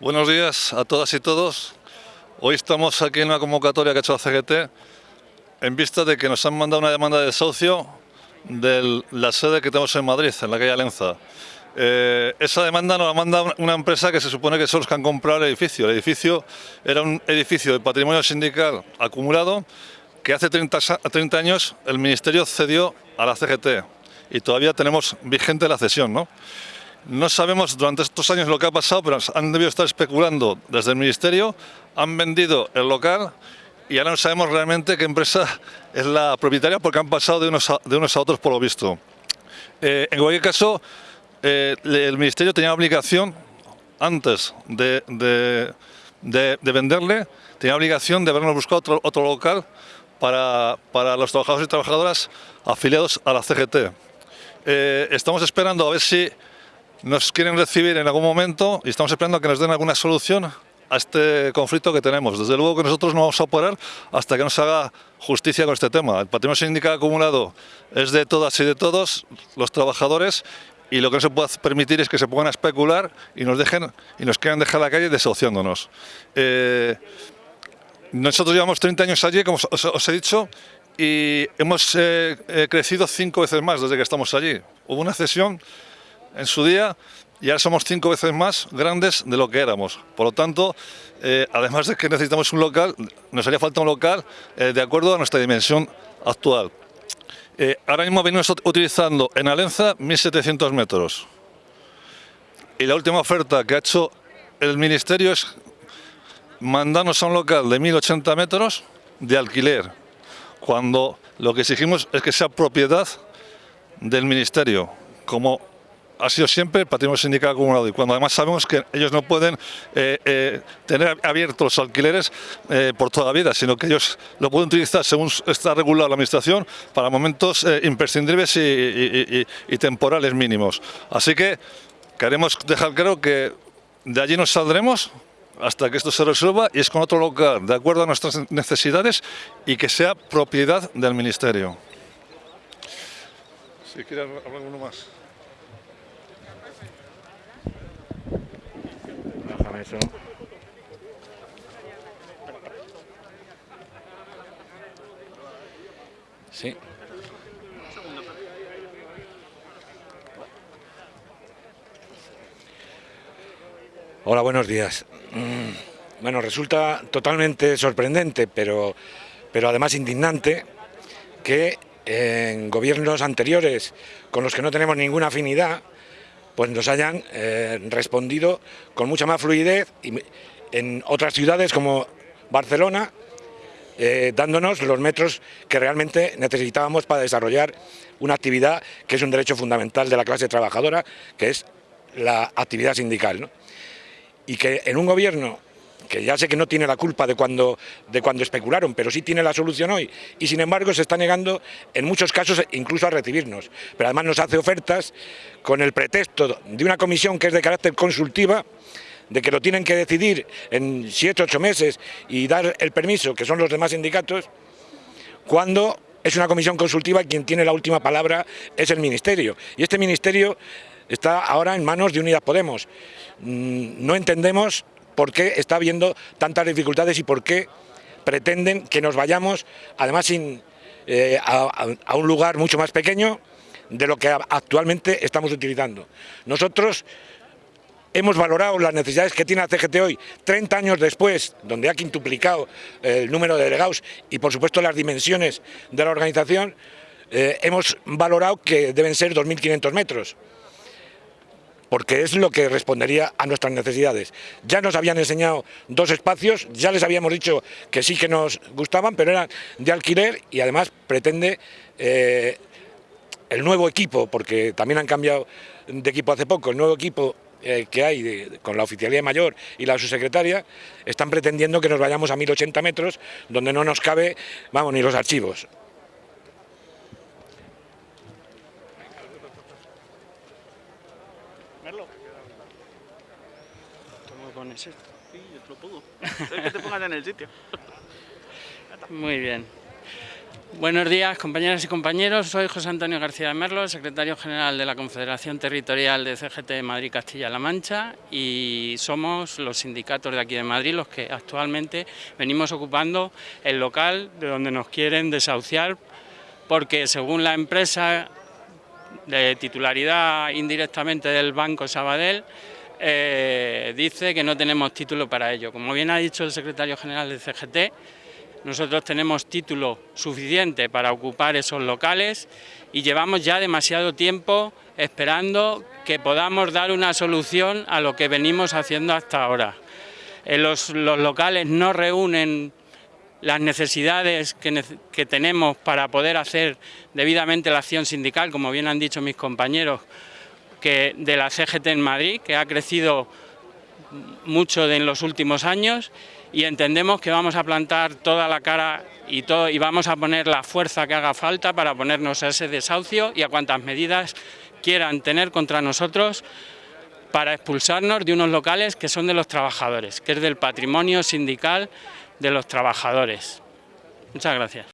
Buenos días a todas y todos. Hoy estamos aquí en una convocatoria que ha hecho la CGT en vista de que nos han mandado una demanda de desahucio de la sede que tenemos en Madrid, en la calle Alenza. Eh, esa demanda nos la manda una empresa que se supone que son los que han comprado el edificio. El edificio era un edificio de patrimonio sindical acumulado que hace 30, 30 años el Ministerio cedió a la CGT y todavía tenemos vigente la cesión. ¿no? No sabemos durante estos años lo que ha pasado, pero han debido estar especulando desde el Ministerio, han vendido el local y ahora no sabemos realmente qué empresa es la propietaria porque han pasado de unos a, otros por lo visto. Eh, en cualquier caso, eh, el Ministerio tenía obligación, antes de, de, de, de, venderle, tenía obligación de habernos buscado otro, otro local para, para, los trabajadores y trabajadoras afiliados a la CGT. Eh, estamos esperando a ver si nos quieren recibir en algún momento y estamos esperando que nos den alguna solución a este conflicto que tenemos. Desde luego que nosotros no vamos a operar hasta que nos haga justicia con este tema. El patrimonio sindical acumulado es de todas y de todos los trabajadores y lo que no se puede permitir es que se pongan a especular y nos dejen y nos quieran dejar la calle desahuciándonos. Eh, nosotros llevamos 30 años allí, como os, os he dicho, y hemos eh, eh, crecido cinco veces más desde que estamos allí. Hubo una cesión en su día y ahora somos cinco veces más grandes de lo que éramos. Por lo tanto, eh, además de que necesitamos un local, nos haría falta un local eh, de acuerdo a nuestra dimensión actual. Eh, ahora mismo venimos utilizando en Alenza 1.700 metros. Y la última oferta que ha hecho el Ministerio es mandarnos a un local de 1.080 metros de alquiler, cuando lo que exigimos es que sea propiedad del Ministerio, como ha sido siempre el patrimonio sindical acumulado y cuando además sabemos que ellos no pueden eh, eh, tener abiertos los alquileres eh, por toda la vida, sino que ellos lo pueden utilizar según está regulada la administración para momentos imprescindibles y, temporales mínimos. Así que queremos dejar claro que de allí nos saldremos hasta que esto se resuelva y es con otro local, de acuerdo a nuestras necesidades y que sea propiedad del Ministerio. Si quieres hablar uno más. Eso. Sí. Hola, buenos días. Mm, bueno, resulta totalmente sorprendente, pero, pero además indignante, que en gobiernos anteriores con los que no tenemos ninguna afinidad, pues nos hayan eh, respondido con mucha más fluidez y en otras ciudades como Barcelona, eh, dándonos los metros que realmente necesitábamos para desarrollar una actividad que es un derecho fundamental de la clase trabajadora, que es la actividad sindical. ¿no? Y que en un gobierno que ya sé que no tiene la culpa de cuando, de cuando especularon, pero sí tiene la solución hoy, y sin embargo se está negando en muchos casos incluso a recibirnos. Pero además nos hace ofertas con el pretexto de una comisión que es de carácter consultiva, de que lo tienen que decidir en siete, ocho meses y dar el permiso, que son los demás sindicatos, cuando es una comisión consultiva quien tiene la última palabra es el Ministerio. Y este Ministerio está ahora en manos de Unidas Podemos. Mm, no entendemos por qué está habiendo tantas dificultades y por qué pretenden que nos vayamos, además eh, a, un lugar mucho más pequeño de lo que actualmente estamos utilizando. Nosotros hemos valorado las necesidades que tiene la CGT hoy, 30 años después, donde ha quintuplicado el número de delegados y por supuesto las dimensiones de la organización, eh, hemos valorado que deben ser 2.500 metros porque es lo que respondería a nuestras necesidades. Ya nos habían enseñado dos espacios, ya les habíamos dicho que sí que nos gustaban, pero eran de alquiler y además pretende eh, el nuevo equipo, porque también han cambiado de equipo hace poco, el nuevo equipo eh, que hay con la oficialía mayor y la subsecretaria, están pretendiendo que nos vayamos a 1080 metros, donde no nos cabe, vamos, ni los archivos. Esto. Sí, yo te lo pongo. Es que te pongas en el sitio. Muy bien. Buenos días, compañeras y compañeros. Soy José Antonio García de Merlo, secretario general de la Confederación Territorial de CGT Madrid Castilla-La Mancha y somos los sindicatos de aquí de Madrid los que actualmente venimos ocupando el local de donde nos quieren desahuciar porque según la empresa de titularidad indirectamente del Banco Sabadell eh, dice que no tenemos título para ello. Como bien ha dicho el secretario general del CGT, nosotros tenemos título suficiente para ocupar esos locales y llevamos ya demasiado tiempo esperando que podamos dar una solución a lo que venimos haciendo hasta ahora. Los, locales no reúnen las necesidades que, que, tenemos para poder hacer debidamente la acción sindical, como bien han dicho mis compañeros, que de la CGT en Madrid, que ha crecido mucho en los últimos años y entendemos que vamos a plantar toda la cara y, todo, y vamos a poner la fuerza que haga falta para ponernos a ese desahucio y a cuantas medidas quieran tener contra nosotros para expulsarnos de unos locales que son de los trabajadores, que es del patrimonio sindical de los trabajadores. Muchas gracias.